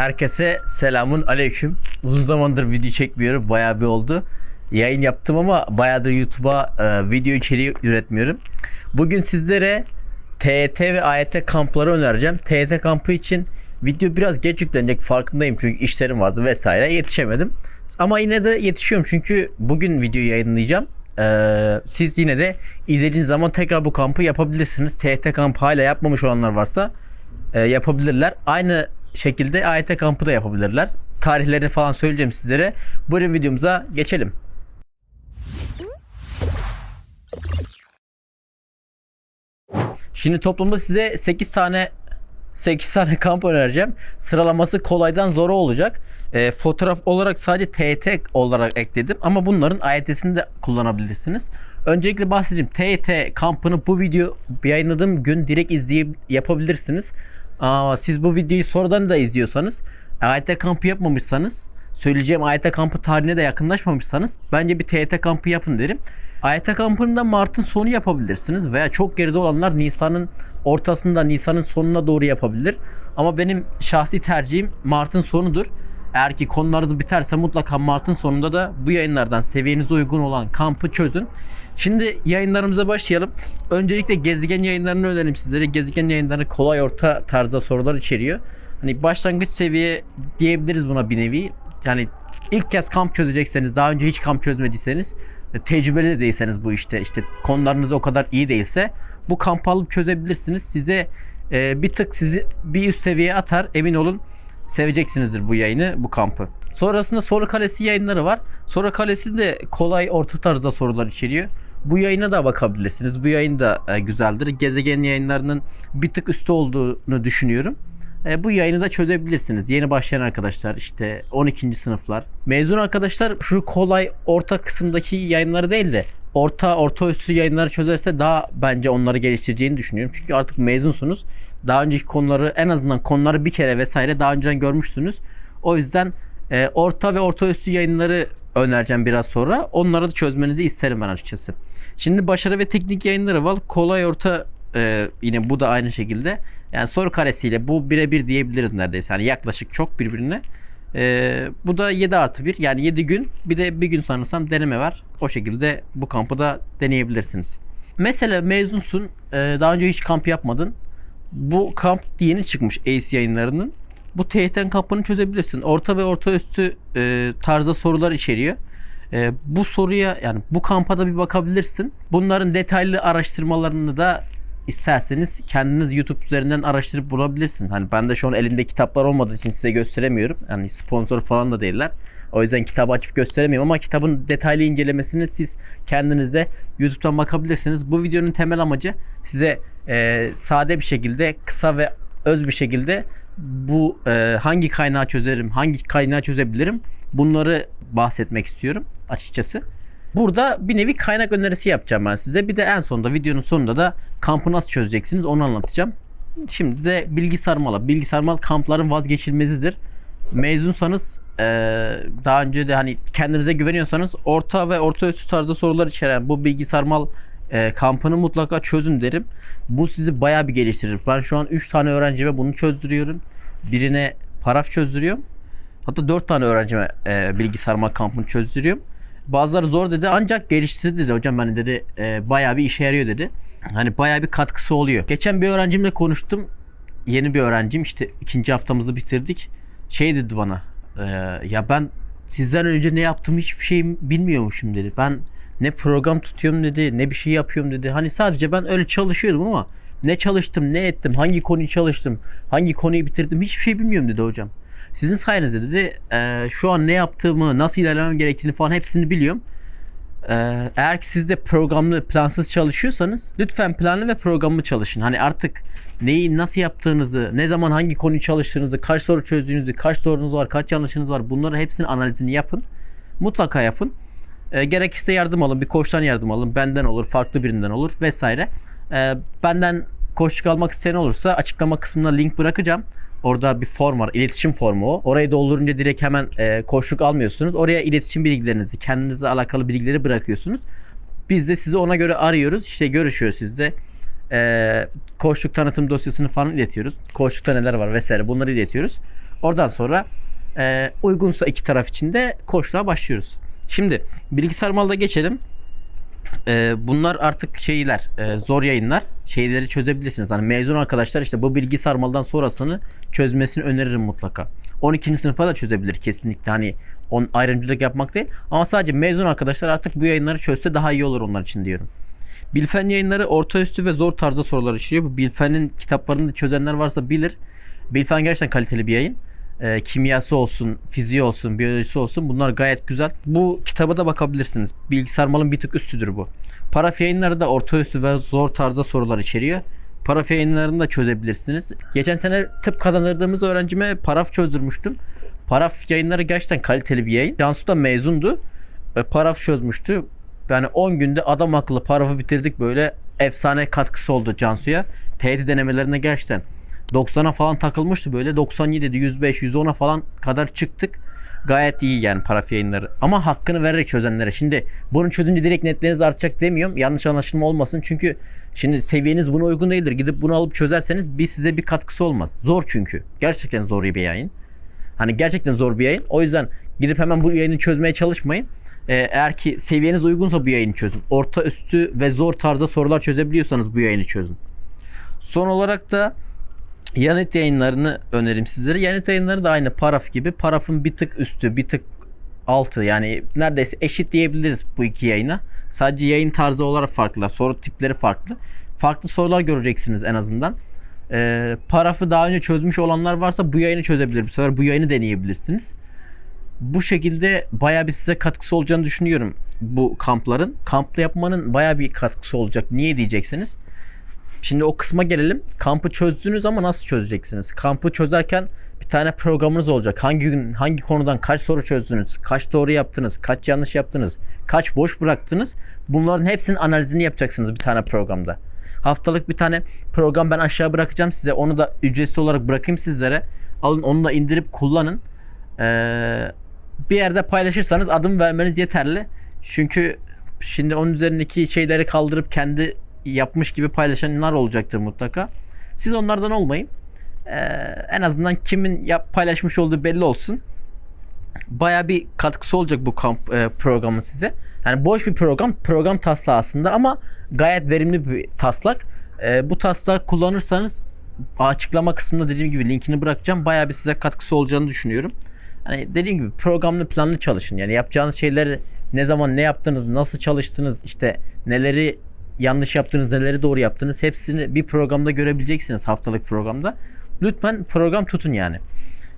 Herkese selamun aleyküm. Uzun zamandır video çekmiyorum. Bayağı bir oldu. Yayın yaptım ama bayağıdır YouTube'a e, video içeriği üretmiyorum. Bugün sizlere TET ve AYT kampları önereceğim. TET kampı için video biraz geç yüklenecek farkındayım çünkü işlerim vardı vesaire yetişemedim. Ama yine de yetişiyorum çünkü bugün videoyu yayınlayacağım. Ee, siz yine de izlediğiniz zaman tekrar bu kampı yapabilirsiniz. TET kampı hala yapmamış olanlar varsa e, yapabilirler. Aynı şekilde AYT kampı da yapabilirler. Tarihlerini falan söyleyeceğim sizlere. Buyurun videomuza geçelim. Şimdi toplamda size 8 tane 8 tane kamp önereceğim. Sıralaması kolaydan zora olacak. E, fotoğraf olarak sadece TET olarak ekledim ama bunların AYT'sini de kullanabilirsiniz. Öncelikle bahsedeyim. TET kampını bu video yayınladığım gün direkt izleyip yapabilirsiniz. Aa, siz bu videoyu sonradan da izliyorsanız AYT kampı yapmamışsanız söyleyeceğim AYT kampı tarihine de yakınlaşmamışsanız bence bir TET kampı yapın derim. AYT kampını da Mart'ın sonu yapabilirsiniz veya çok geride olanlar Nisan'ın ortasında Nisan'ın sonuna doğru yapabilir. Ama benim şahsi tercihim Mart'ın sonudur. Eğer ki konularınız biterse mutlaka Mart'ın sonunda da bu yayınlardan seviyenize uygun olan kampı çözün. Şimdi yayınlarımıza başlayalım. Öncelikle gezegen yayınlarını önerim sizlere. Gezegen yayınları kolay orta tarzda sorular içeriyor. Hani başlangıç seviye diyebiliriz buna bir nevi. Yani ilk kez kamp çözecekseniz, daha önce hiç kamp çözmediyseniz, tecrübeli de değilseniz bu işte, işte konularınız o kadar iyi değilse bu kampı alıp çözebilirsiniz. Size e, bir tık sizi bir üst seviyeye atar. Emin olun seveceksinizdir bu yayını, bu kampı. Sonrasında soru kalesi yayınları var. Soru kalesi de kolay orta tarzda sorular içeriyor. Bu yayına da bakabilirsiniz. Bu yayın da e, güzeldir. Gezegen yayınlarının bir tık üstü olduğunu düşünüyorum. E, bu yayını da çözebilirsiniz. Yeni başlayan arkadaşlar işte 12. sınıflar. Mezun arkadaşlar şu kolay orta kısımdaki yayınları değil de orta orta üstü yayınları çözerse daha bence onları geliştireceğini düşünüyorum. Çünkü artık mezunsunuz. Daha önceki konuları en azından konuları bir kere vesaire daha önceden görmüşsünüz. O yüzden e, orta ve orta üstü yayınları önereceğim biraz sonra. Onları da çözmenizi isterim ben açıkçası. Şimdi başarı ve teknik yayınları var. Kolay orta e, yine bu da aynı şekilde. Yani soru karesiyle bu birebir diyebiliriz neredeyse. Yani yaklaşık çok birbirine. E, bu da 7 artı 1 yani 7 gün bir de bir gün sanırsam deneme var. O şekilde bu kampı da deneyebilirsiniz. Mesela mezunsun e, daha önce hiç kamp yapmadın. Bu kamp yeni çıkmış ACE yayınlarının. Bu TYT kampını çözebilirsin. Orta ve orta üstü e, tarzda sorular içeriyor. E, bu soruya yani bu kampa da bir bakabilirsin. Bunların detaylı araştırmalarını da isterseniz kendiniz YouTube üzerinden araştırıp bulabilirsiniz. Hani ben de şu an elimde kitaplar olmadığı için size gösteremiyorum. Yani sponsor falan da değiller. O yüzden kitabı açıp gösteremiyorum ama kitabın detaylı incelemesini siz kendiniz de YouTube'dan bakabilirsiniz. Bu videonun temel amacı size e, sade bir şekilde kısa ve öz bir şekilde bu e, hangi kaynağı çözerim, hangi kaynağı çözebilirim bunları bahsetmek istiyorum açıkçası. Burada bir nevi kaynak önerisi yapacağım ben size. Bir de en sonunda videonun sonunda da kampı nasıl çözeceksiniz onu anlatacağım. Şimdi de bilgi sarmalı. Bilgi sarmal kampların vazgeçilmezidir. Mezunsanız e, daha önce de hani kendinize güveniyorsanız orta ve orta üstü tarzda sorular içeren bu bilgi sarmal e, kampını mutlaka çözün derim. Bu sizi bayağı bir geliştirir. Ben şu an 3 tane öğrencime bunu çözdürüyorum. Birine paraf çözdürüyorum. Hatta 4 tane öğrencime e, bilgi sarma kampını çözdürüyorum. Bazıları zor dedi ancak geliştirdi dedi hocam hani dedi e, bayağı bir işe yarıyor dedi. Hani bayağı bir katkısı oluyor. Geçen bir öğrencimle konuştum. Yeni bir öğrencim işte ikinci haftamızı bitirdik. Şey dedi bana e, ya ben sizden önce ne yaptığımı hiçbir şey bilmiyormuşum dedi. Ben ne program tutuyorum dedi ne bir şey yapıyorum dedi. Hani sadece ben öyle çalışıyordum ama ne çalıştım ne ettim hangi konuyu çalıştım hangi konuyu bitirdim hiçbir şey bilmiyorum dedi hocam. Sizin sayenizde dedi e, şu an ne yaptığımı, nasıl ilerlemem gerektiğini falan hepsini biliyorum. E, eğer ki siz de programlı, plansız çalışıyorsanız lütfen planlı ve programlı çalışın. Hani artık neyi nasıl yaptığınızı, ne zaman hangi konuyu çalıştığınızı, kaç soru çözdüğünüzü, kaç sorunuz var, kaç yanlışınız var bunların hepsinin analizini yapın. Mutlaka yapın. E, gerekirse yardım alın, bir koçtan yardım alın, benden olur, farklı birinden olur vesaire. E, benden koçluk almak isteyen olursa açıklama kısmına link bırakacağım. Orada bir form var. iletişim formu o. Orayı doldurunca direkt hemen e, koçluk almıyorsunuz. Oraya iletişim bilgilerinizi, kendinizle alakalı bilgileri bırakıyorsunuz. Biz de sizi ona göre arıyoruz. İşte görüşüyoruz sizde. E, koçluk tanıtım dosyasını falan iletiyoruz. Koçlukta neler var vesaire bunları iletiyoruz. Oradan sonra e, uygunsa iki taraf için de koçluğa başlıyoruz. Şimdi bilgisayar malda geçelim. E, bunlar artık şeyler e, zor yayınlar. Şeyleri çözebilirsiniz. Hani mezun arkadaşlar işte bu bilgi sarmaldan sonrasını çözmesini öneririm mutlaka. 12. sınıfa da çözebilir kesinlikle. Hani on ayrımcılık yapmak değil. Ama sadece mezun arkadaşlar artık bu yayınları çözse daha iyi olur onlar için diyorum. Bilfen yayınları orta üstü ve zor tarzda sorular işliyor. Bu Bilfen'in kitaplarını çözenler varsa bilir. Bilfen gerçekten kaliteli bir yayın. Ee, kimyası olsun, fiziği olsun, biyolojisi olsun bunlar gayet güzel. Bu kitaba da bakabilirsiniz. Bilgisayar malın bir tık üstüdür bu. Paraf yayınları da orta üstü ve zor tarzda sorular içeriyor. Paraf yayınlarını da çözebilirsiniz. Geçen sene tıp kazandırdığımız öğrencime paraf çözdürmüştüm. Paraf yayınları gerçekten kaliteli bir yayın. Cansu da mezundu. E, paraf çözmüştü. Yani 10 günde adam akıllı parafı bitirdik böyle efsane katkısı oldu Cansu'ya. TYT denemelerine gerçekten 90'a falan takılmıştı böyle 97'de 105 110'a falan kadar çıktık. Gayet iyi yani paraf yayınları. Ama hakkını vererek çözenlere. Şimdi bunu çözünce direkt netleriniz artacak demiyorum. Yanlış anlaşılma olmasın. Çünkü şimdi seviyeniz buna uygun değildir. Gidip bunu alıp çözerseniz bir size bir katkısı olmaz. Zor çünkü. Gerçekten zor bir yayın. Hani gerçekten zor bir yayın. O yüzden gidip hemen bu yayını çözmeye çalışmayın. Ee, eğer ki seviyeniz uygunsa bu yayını çözün. Orta üstü ve zor tarzda sorular çözebiliyorsanız bu yayını çözün. Son olarak da Yanıt yayınlarını önerim sizlere. Yanıt yayınları da aynı paraf gibi. Parafın bir tık üstü, bir tık altı yani neredeyse eşit diyebiliriz bu iki yayına. Sadece yayın tarzı olarak farklı, soru tipleri farklı. Farklı sorular göreceksiniz en azından. Ee, parafı daha önce çözmüş olanlar varsa bu yayını çözebilir. Bu sefer bu yayını deneyebilirsiniz. Bu şekilde bayağı bir size katkısı olacağını düşünüyorum bu kampların. Kamplı yapmanın bayağı bir katkısı olacak. Niye diyeceksiniz? Şimdi o kısma gelelim. Kampı çözdünüz ama nasıl çözeceksiniz? Kampı çözerken bir tane programınız olacak. Hangi gün hangi konudan kaç soru çözdünüz? Kaç doğru yaptınız? Kaç yanlış yaptınız? Kaç boş bıraktınız? Bunların hepsinin analizini yapacaksınız bir tane programda. Haftalık bir tane program ben aşağı bırakacağım size. Onu da ücretsiz olarak bırakayım sizlere. Alın onu da indirip kullanın. Ee, bir yerde paylaşırsanız adım vermeniz yeterli. Çünkü şimdi onun üzerindeki şeyleri kaldırıp kendi yapmış gibi paylaşanlar olacaktır mutlaka. Siz onlardan olmayın. Ee, en azından kimin yap, paylaşmış olduğu belli olsun. Baya bir katkısı olacak bu kamp e, programın size. Yani boş bir program, program taslağı aslında ama gayet verimli bir taslak. E, bu taslağı kullanırsanız açıklama kısmında dediğim gibi linkini bırakacağım. Baya bir size katkısı olacağını düşünüyorum. Hani dediğim gibi programlı planlı çalışın. Yani yapacağınız şeyleri ne zaman ne yaptınız, nasıl çalıştınız, işte neleri yanlış yaptınız, neleri doğru yaptınız hepsini bir programda görebileceksiniz haftalık programda. Lütfen program tutun yani.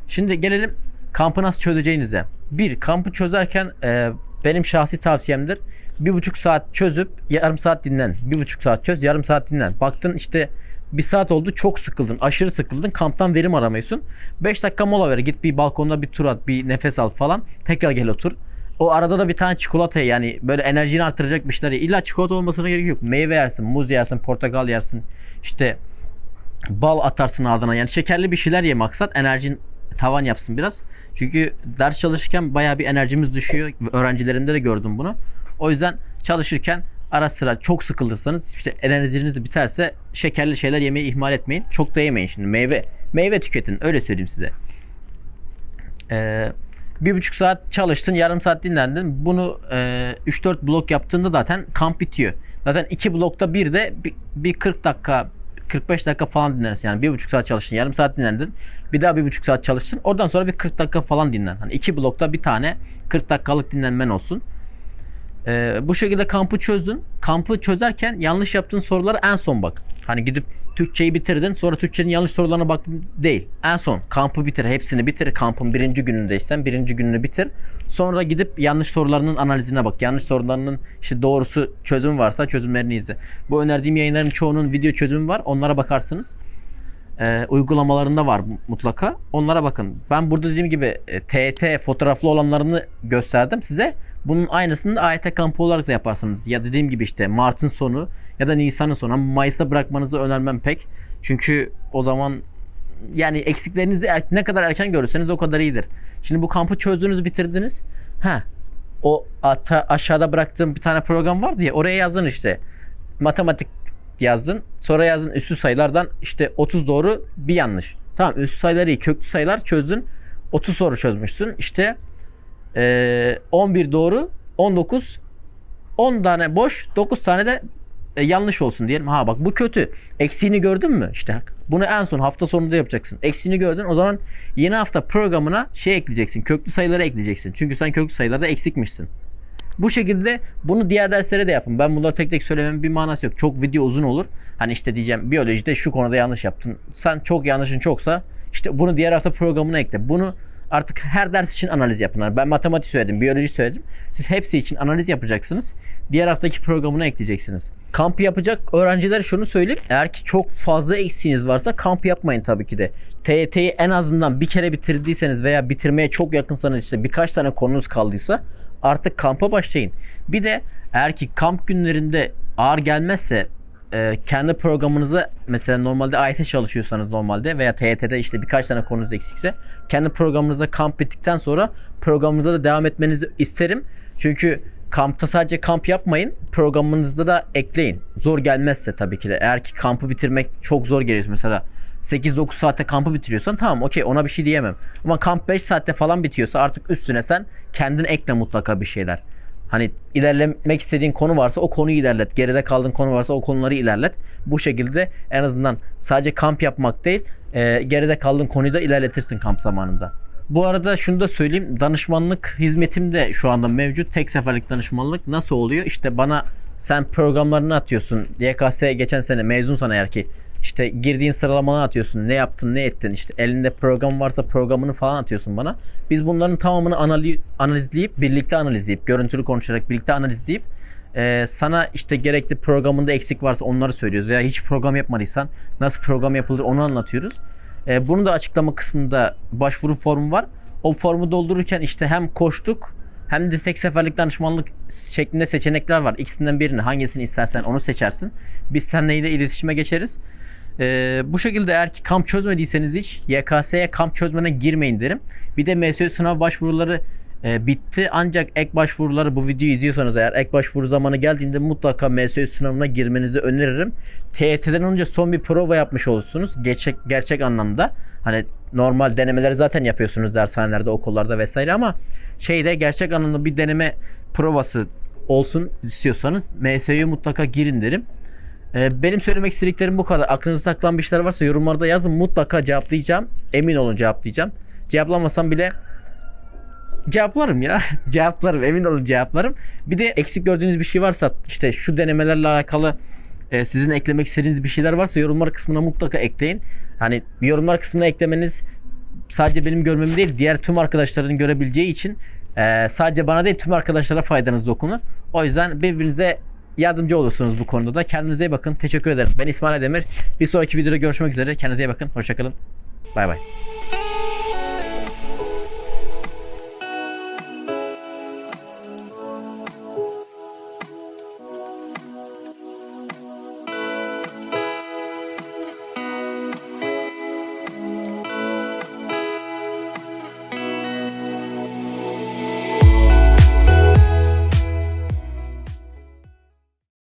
Şimdi gelelim kampı nasıl çözeceğinize. Bir, kampı çözerken e, benim şahsi tavsiyemdir. Bir buçuk saat çözüp yarım saat dinlen. Bir buçuk saat çöz, yarım saat dinlen. Baktın işte bir saat oldu çok sıkıldın. Aşırı sıkıldın. Kamptan verim aramıyorsun. 5 dakika mola ver. Git bir balkonda bir tur at. Bir nefes al falan. Tekrar gel otur. O arada da bir tane çikolata yani böyle enerjini artıracak bir şeyler. İlla çikolata olmasına gerek yok. Meyve yersin, muz yersin, portakal yersin. İşte bal atarsın ardına. Yani şekerli bir şeyler ye maksat. Enerjin tavan yapsın biraz. Çünkü ders çalışırken bayağı bir enerjimiz düşüyor. Öğrencilerimde de gördüm bunu. O yüzden çalışırken ara sıra çok sıkılırsanız işte enerjiniz biterse şekerli şeyler yemeyi ihmal etmeyin. Çok da yemeyin şimdi. Meyve meyve tüketin. Öyle söyleyeyim size. Eee bir buçuk saat çalıştın, yarım saat dinlendin. Bunu e, 3-4 blok yaptığında zaten kamp bitiyor. Zaten iki blokta bir de bir, bir 40 dakika 45 dakika falan dinlenirsin. Yani bir buçuk saat çalıştın, yarım saat dinlendin. Bir daha bir buçuk saat çalıştın. Oradan sonra bir 40 dakika falan dinlen. Hani iki blokta bir tane 40 dakikalık dinlenmen olsun. Ee, bu şekilde kampı çözdün. Kampı çözerken yanlış yaptığın soruları en son bak. Hani gidip Türkçeyi bitirdin sonra Türkçenin yanlış sorularına bak değil. En son kampı bitir hepsini bitir. Kampın birinci günündeysen birinci gününü bitir. Sonra gidip yanlış sorularının analizine bak. Yanlış sorularının işte doğrusu çözüm varsa çözümlerini izle. Bu önerdiğim yayınların çoğunun video çözümü var. Onlara bakarsınız. Ee, uygulamalarında var mutlaka. Onlara bakın. Ben burada dediğim gibi e, TET fotoğraflı olanlarını gösterdim size. Bunun aynısını da AYT kampı olarak da yaparsınız. Ya dediğim gibi işte Mart'ın sonu ya da Nisan'ın sonu ama Mayıs'ta bırakmanızı önermem pek. Çünkü o zaman yani eksiklerinizi er, ne kadar erken görürseniz o kadar iyidir. Şimdi bu kampı çözdünüz bitirdiniz. Ha o ata, aşağıda bıraktığım bir tane program vardı ya oraya yazdın işte. Matematik yazdın. Sonra yazdın üstü sayılardan işte 30 doğru bir yanlış. Tamam üstü sayıları iyi köklü sayılar çözdün. 30 soru çözmüşsün. İşte ee, 11 doğru 19 10 tane boş 9 tane de e, yanlış olsun diyelim. Ha bak bu kötü. Eksiğini gördün mü? İşte bunu en son hafta sonunda yapacaksın. Eksiğini gördün. O zaman yeni hafta programına şey ekleyeceksin. Köklü sayıları ekleyeceksin. Çünkü sen köklü sayılarda eksikmişsin. Bu şekilde bunu diğer derslere de yapın. Ben bunları tek tek söylememin bir manası yok. Çok video uzun olur. Hani işte diyeceğim biyolojide şu konuda yanlış yaptın. Sen çok yanlışın çoksa işte bunu diğer hafta programına ekle. Bunu artık her ders için analiz yapın. Yani Ben matematik söyledim, biyoloji söyledim. Siz hepsi için analiz yapacaksınız. Diğer haftaki programına ekleyeceksiniz. Kamp yapacak öğrenciler şunu söyleyeyim. Eğer ki çok fazla eksiğiniz varsa kamp yapmayın tabii ki de. TYT'yi en azından bir kere bitirdiyseniz veya bitirmeye çok yakınsanız işte birkaç tane konunuz kaldıysa artık kampa başlayın. Bir de eğer ki kamp günlerinde ağır gelmezse e, kendi programınıza mesela normalde AYT çalışıyorsanız normalde veya TYT'de işte birkaç tane konunuz eksikse kendi programınıza kamp bittikten sonra programınıza da devam etmenizi isterim. Çünkü kampta sadece kamp yapmayın programınızda da ekleyin. Zor gelmezse tabii ki de eğer ki kampı bitirmek çok zor geliyor mesela 8-9 saatte kampı bitiriyorsan tamam okey ona bir şey diyemem. Ama kamp 5 saatte falan bitiyorsa artık üstüne sen kendin ekle mutlaka bir şeyler. Hani ilerlemek istediğin konu varsa o konuyu ilerlet. Geride kaldığın konu varsa o konuları ilerlet. Bu şekilde en azından sadece kamp yapmak değil, e, geride kaldığın konuyu da ilerletirsin kamp zamanında. Bu arada şunu da söyleyeyim. Danışmanlık hizmetim de şu anda mevcut. Tek seferlik danışmanlık nasıl oluyor? İşte bana sen programlarını atıyorsun. YKS geçen sene mezunsan eğer ki işte girdiğin sıralamanı atıyorsun. Ne yaptın, ne ettin? İşte elinde program varsa programını falan atıyorsun bana. Biz bunların tamamını anali- analizleyip, birlikte analizleyip, görüntülü konuşarak birlikte analizleyip e, sana işte gerekli programında eksik varsa onları söylüyoruz. Veya hiç program yapmadıysan nasıl program yapılır onu anlatıyoruz. E, bunu da açıklama kısmında başvuru formu var. O formu doldururken işte hem koştuk hem de tek seferlik danışmanlık şeklinde seçenekler var. İkisinden birini hangisini istersen onu seçersin. Biz seninle iletişime geçeriz. Ee, bu şekilde eğer ki kamp çözmediyseniz hiç YKS'ye kamp çözmene girmeyin derim. Bir de MSÖ sınav başvuruları e, bitti ancak ek başvuruları bu videoyu izliyorsanız eğer ek başvuru zamanı geldiğinde mutlaka MSÖ sınavına girmenizi öneririm. TYT'den önce son bir prova yapmış olursunuz. Gerçek, gerçek anlamda. Hani normal denemeleri zaten yapıyorsunuz dershanelerde, okullarda vesaire ama şeyde gerçek anlamda bir deneme provası olsun istiyorsanız MSÖ'ye mutlaka girin derim. Ee, benim söylemek istediklerim bu kadar. Aklınızda takılan bir şeyler varsa yorumlarda yazın. Mutlaka cevaplayacağım. Emin olun cevaplayacağım. Cevaplamasam bile cevaplarım ya. cevaplarım. Emin olun cevaplarım. Bir de eksik gördüğünüz bir şey varsa işte şu denemelerle alakalı e, sizin eklemek istediğiniz bir şeyler varsa yorumlar kısmına mutlaka ekleyin. Hani yorumlar kısmına eklemeniz sadece benim görmem değil diğer tüm arkadaşların görebileceği için e, sadece bana değil tüm arkadaşlara faydanız dokunur. O yüzden birbirinize yardımcı olursunuz bu konuda da. Kendinize iyi bakın. Teşekkür ederim. Ben İsmail Demir. Bir sonraki videoda görüşmek üzere. Kendinize iyi bakın. Hoşçakalın. Bay bay.